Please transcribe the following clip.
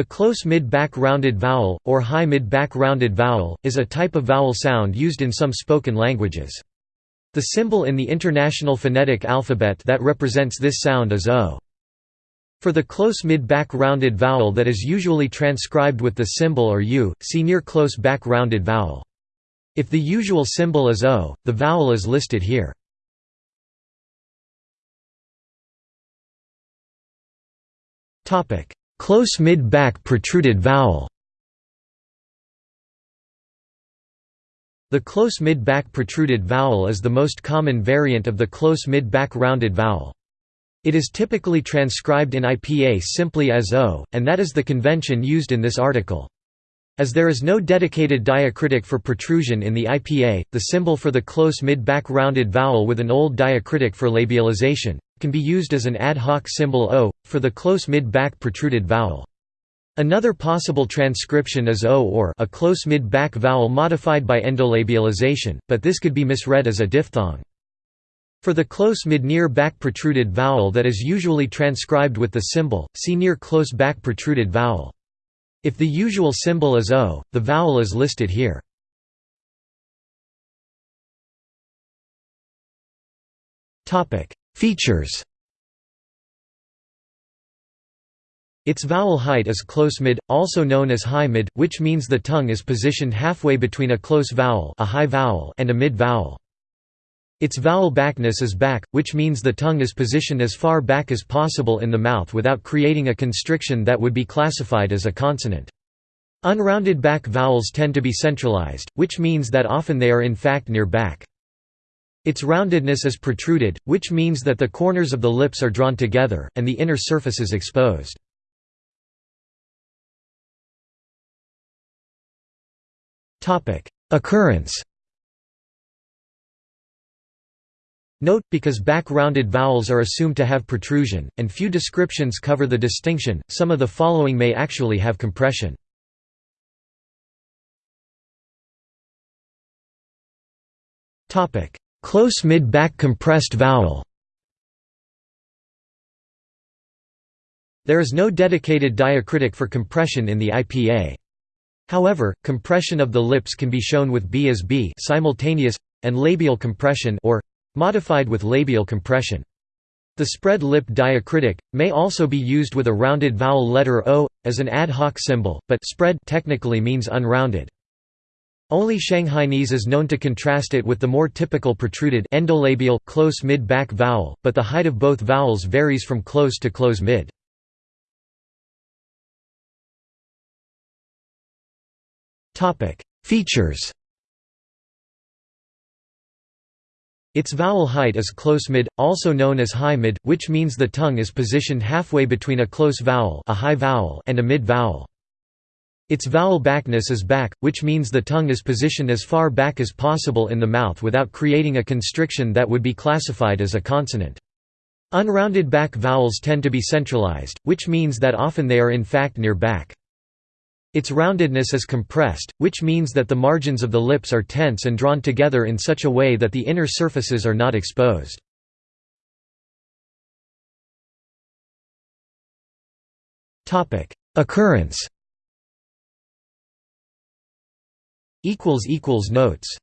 The close mid-back rounded vowel, or high mid-back rounded vowel, is a type of vowel sound used in some spoken languages. The symbol in the International Phonetic Alphabet that represents this sound is O. For the close mid-back rounded vowel that is usually transcribed with the symbol or U, see near close back rounded vowel. If the usual symbol is O, the vowel is listed here. Topic: Close mid-back protruded vowel The close mid-back protruded vowel is the most common variant of the close mid-back rounded vowel. It is typically transcribed in IPA simply as O, and that is the convention used in this article. As there is no dedicated diacritic for protrusion in the IPA, the symbol for the close mid-back rounded vowel with an old diacritic for labialization, can be used as an ad hoc symbol O, for the close mid-back protruded vowel. Another possible transcription is O or a close mid-back vowel modified by endolabialization, but this could be misread as a diphthong. For the close mid-near back protruded vowel that is usually transcribed with the symbol, see near close back protruded vowel. If the usual symbol is O, the vowel is listed here. Features Its vowel height is close mid, also known as high mid, which means the tongue is positioned halfway between a close vowel, a high vowel and a mid vowel. Its vowel backness is back, which means the tongue is positioned as far back as possible in the mouth without creating a constriction that would be classified as a consonant. Unrounded back vowels tend to be centralized, which means that often they are in fact near back. Its roundedness is protruded, which means that the corners of the lips are drawn together, and the inner surface is exposed. Occurrence Note, because back-rounded vowels are assumed to have protrusion, and few descriptions cover the distinction, some of the following may actually have compression. Close mid-back compressed vowel There is no dedicated diacritic for compression in the IPA. However, compression of the lips can be shown with B as B simultaneous, and labial compression or modified with labial compression. The spread lip diacritic may also be used with a rounded vowel letter O as an ad hoc symbol, but spread technically means unrounded. Only Shanghainese is known to contrast it with the more typical protruded endolabial close mid-back vowel, but the height of both vowels varies from close to close mid. Features Its vowel height is close mid, also known as high mid, which means the tongue is positioned halfway between a close vowel, a high vowel and a mid vowel. Its vowel backness is back, which means the tongue is positioned as far back as possible in the mouth without creating a constriction that would be classified as a consonant. Unrounded back vowels tend to be centralized, which means that often they are in fact near back. Its roundedness is compressed, which means that the margins of the lips are tense and drawn together in such a way that the inner surfaces are not exposed. Occurrence Notes